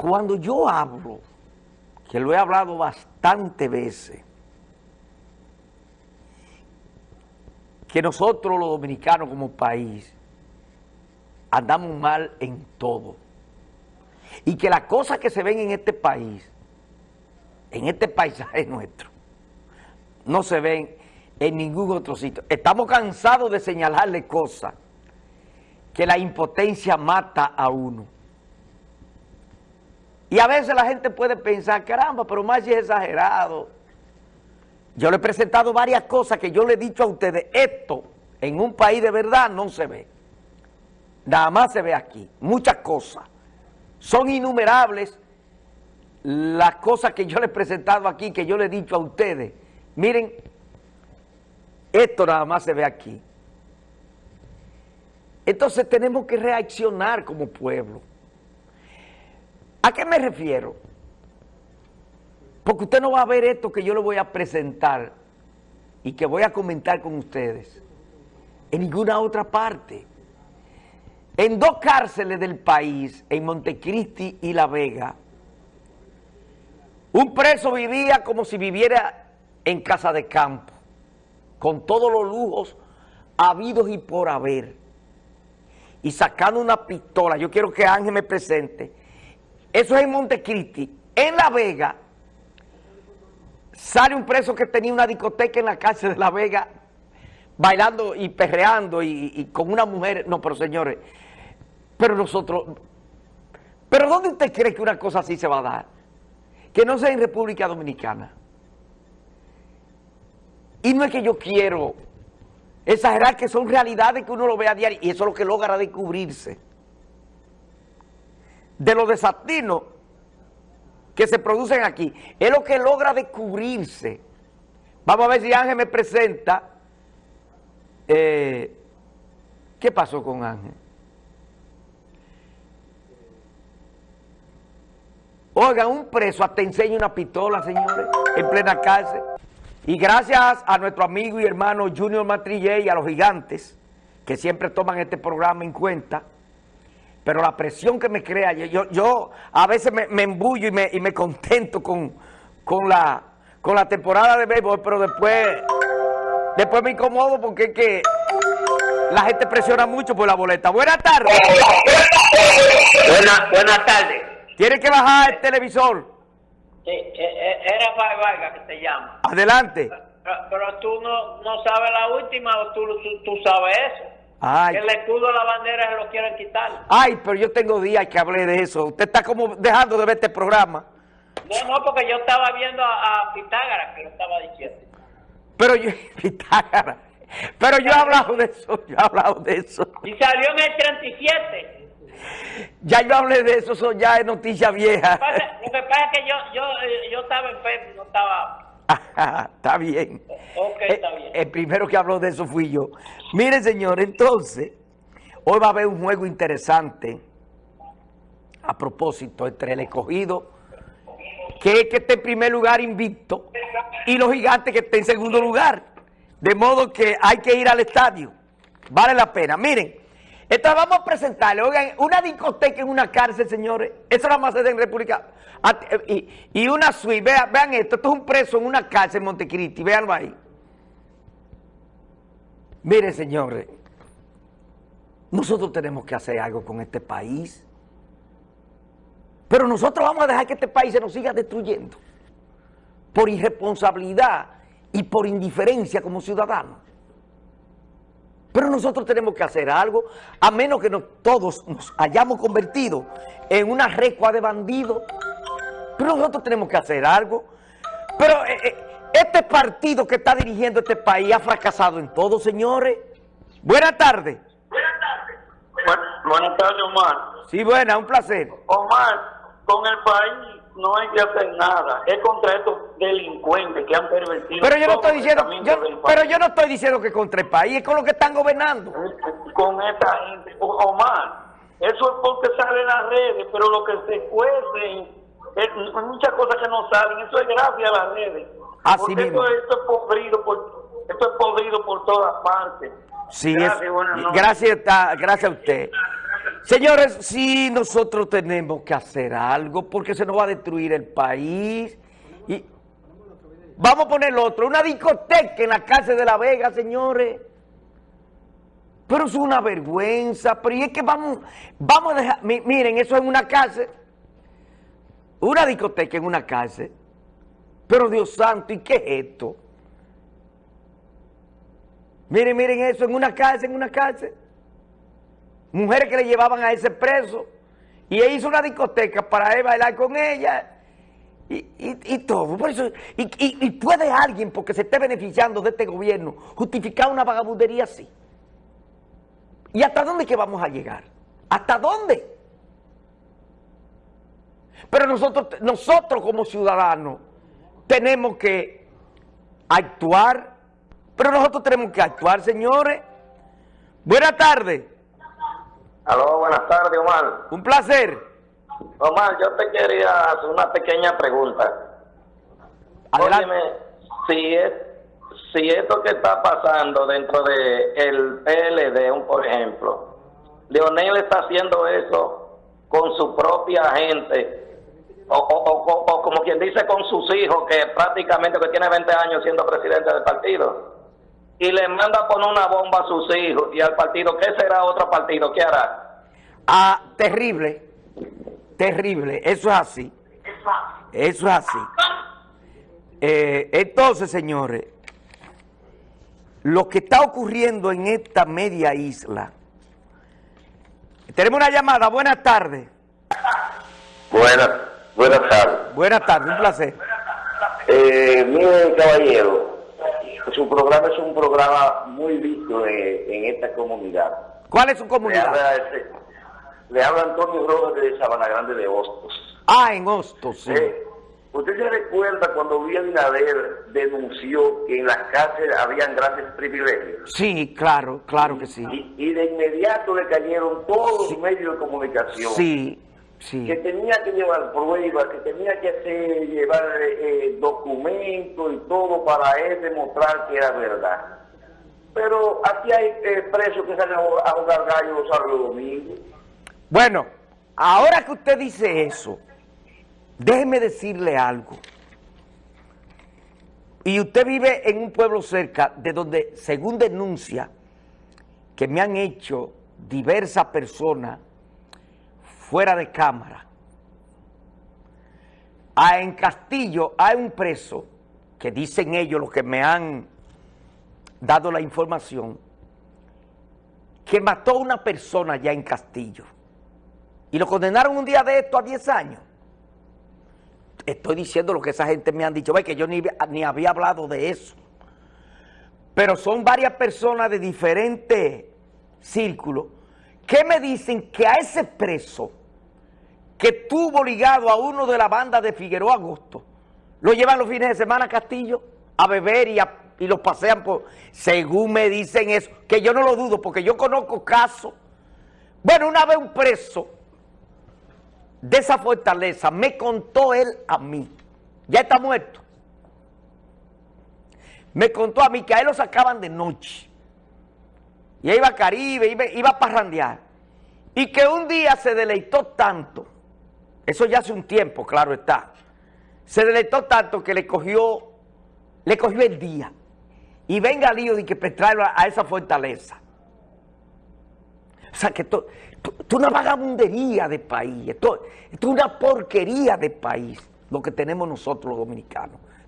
cuando yo hablo, que lo he hablado bastante veces, que nosotros los dominicanos como país andamos mal en todo. Y que las cosas que se ven en este país, en este paisaje nuestro, no se ven en ningún otro sitio. Estamos cansados de señalarle cosas que la impotencia mata a uno. Y a veces la gente puede pensar, caramba, pero más es exagerado. Yo le he presentado varias cosas que yo le he dicho a ustedes, esto en un país de verdad no se ve. Nada más se ve aquí, muchas cosas. Son innumerables las cosas que yo le he presentado aquí, que yo le he dicho a ustedes. Miren, esto nada más se ve aquí. Entonces tenemos que reaccionar como pueblo. ¿A qué me refiero? Porque usted no va a ver esto que yo le voy a presentar y que voy a comentar con ustedes en ninguna otra parte. En dos cárceles del país, en Montecristi y La Vega, un preso vivía como si viviera en casa de campo, con todos los lujos habidos y por haber, y sacando una pistola. Yo quiero que Ángel me presente. Eso es en Montecristi. En La Vega, sale un preso que tenía una discoteca en la cárcel de La Vega, bailando y perreando y, con una mujer. No, pero señores, pero nosotros... ¿Pero dónde usted cree que una cosa así se va a dar? Que no sea en República Dominicana. Y no es que yo quiero exagerar que son realidades que uno lo ve a diario y eso es lo que logra descubrirse. De los desatinos que se producen aquí, es lo que logra descubrirse. Vamos a ver si Ángel me presenta. Eh, ¿Qué pasó con Ángel? Oiga, un preso hasta enseña una pistola, señores, en plena cárcel. Y gracias a nuestro amigo y hermano Junior Matrillé y a los gigantes, que siempre toman este programa en cuenta, pero la presión que me crea, yo, yo a veces me, embullo y me, y me contento con, con, la, con la temporada de béisbol, pero después, después me incomodo porque es que la gente presiona mucho por la boleta. Buenas tardes. Buenas buena tardes. Tiene que bajar el televisor. Sí, e, e, era Vargas que te llama. Adelante. Pero, tú no, no sabes la última o tú, tú, sabes eso. Ay. Que el escudo de la bandera se lo quieren quitar. Ay, pero yo tengo días que hablé de eso. Usted está como dejando de ver este programa. No, no, porque yo estaba viendo a, Pitágara que lo estaba diciendo. Pero yo, Pitágara. Pero yo he hablado de eso, yo he hablado de eso. Y salió en el 37. Ya yo hablé de eso, eso ya es noticia vieja. Lo que pasa, es que yo, yo, eh, yo estaba enfermo, no estaba... está bien. Ok, está eh, bien. El, primero que habló de eso fui yo. Mire, señor, entonces, hoy va a haber un juego interesante a propósito entre el escogido, que es que esté en primer lugar invicto, y los gigantes que estén en segundo lugar. De modo que hay que ir al estadio. Vale la pena. Miren, entonces vamos a presentarle, oigan, una discoteca en una cárcel, señores, eso nada más se en República, y, una suite, vean, vean, esto, esto es un preso en una cárcel en Montecristi, véanlo ahí. Miren, señores, nosotros tenemos que hacer algo con este país, pero nosotros vamos a dejar que este país se nos siga destruyendo por irresponsabilidad y por indiferencia como ciudadanos. Pero nosotros tenemos que hacer algo, a menos que todos nos hayamos convertido en una recua de bandidos. Pero nosotros tenemos que hacer algo. Pero eh, eh, este partido que está dirigiendo este país ha fracasado en todo, señores. Buenas tardes. Buenas tardes. buenas tardes, Omar. Sí, buena, un placer. Omar, con el país no hay que hacer nada. Es contra estos delincuentes que han pervertido. Pero yo no estoy diciendo, pero yo no estoy diciendo que contra el país, es con lo que están gobernando. Con esta gente, Omar, eso es porque sale en las redes, pero lo que se cuece, hay muchas cosas que no salen, eso es gracias a las redes. Así Esto, esto, es podrido por, esto es podrido por todas partes. Sí, gracias, gracias, gracias a usted. Señores, sí, nosotros tenemos que hacer algo porque se nos va a destruir el país. Y vamos a poner otro, una discoteca en la cárcel de La Vega, señores. Pero es una vergüenza, pero y es que vamos, vamos a dejar, miren, eso es una cárcel, una discoteca en una cárcel. Pero Dios santo, ¿y qué es esto? Miren, miren eso, en una cárcel, en una cárcel. Mujeres que le llevaban a ese preso. Y él hizo una discoteca para él bailar con ella. Y, todo. Por eso, y, puede alguien, porque se esté beneficiando de este gobierno, justificar una vagabundería así. ¿Y hasta dónde que vamos a llegar? ¿Hasta dónde? Pero nosotros, nosotros como ciudadanos tenemos que actuar, pero nosotros tenemos que actuar, señores. Buenas tardes. Tardes, Omar. Un placer. Omar, yo te quería hacer una pequeña pregunta. Óyeme, si, es, si esto que está pasando dentro de el PLD, por ejemplo, Leonel está haciendo eso con su propia gente, o, o, como quien dice con sus hijos, que prácticamente que tiene 20 años siendo presidente del partido, y le manda a poner una bomba a sus hijos y al partido, ¿qué será otro partido? ¿Qué hará? Ah, terrible, terrible, eso es así, eso es así. Eh, entonces, señores, lo que está ocurriendo en esta media isla, tenemos una llamada, buenas tardes. Buenas. Buenas tardes. Buenas tardes, un placer. Eh, mire, caballero, su programa es un programa muy visto en, esta comunidad. ¿Cuál es su comunidad? Le habla, Antonio Rojas de Sabana Grande de Hostos. Ah, en Hostos, sí. Eh, ¿Usted se recuerda cuando Villa Binader denunció que en las cárceles habían grandes privilegios? Sí, claro, claro que sí. Y, de inmediato le cayeron todos los medios de comunicación. Sí, que tenía que llevar pruebas, que tenía que hacer, llevar eh, documentos y todo para él demostrar que era verdad. Pero aquí hay eh, presos que salen a jugar gallo los sábados domingos. Bueno, ahora que usted dice eso, déjeme decirle algo. Y usted vive en un pueblo cerca de donde, según denuncia, que me han hecho diversas personas fuera de cámara. Ah, en Castillo hay un preso, que dicen ellos los que me han dado la información, que mató a una persona ya en Castillo. Y lo condenaron un día de esto a 10 años. Estoy diciendo lo que esa gente me han dicho, ve que yo ni, ni había hablado de eso. Pero son varias personas de diferentes círculos que me dicen que a ese preso que tuvo ligado a uno de la banda de Figueroa Agosto, lo llevan los fines de semana a Castillo a beber y, y los pasean por... Según me dicen eso, que yo no lo dudo porque yo conozco casos. Bueno, una vez un preso de esa fortaleza me contó él a mí, ya está muerto, me contó a mí que a él lo sacaban de noche y iba a Caribe, iba, a parrandear y que un día se deleitó tanto eso ya hace un tiempo, claro está. Se deleitó tanto que le cogió, le cogió el día. Y venga lío de que traerlo a, esa fortaleza. O sea, que esto, es una vagabundería de país, esto, es una porquería de país, lo que tenemos nosotros los dominicanos.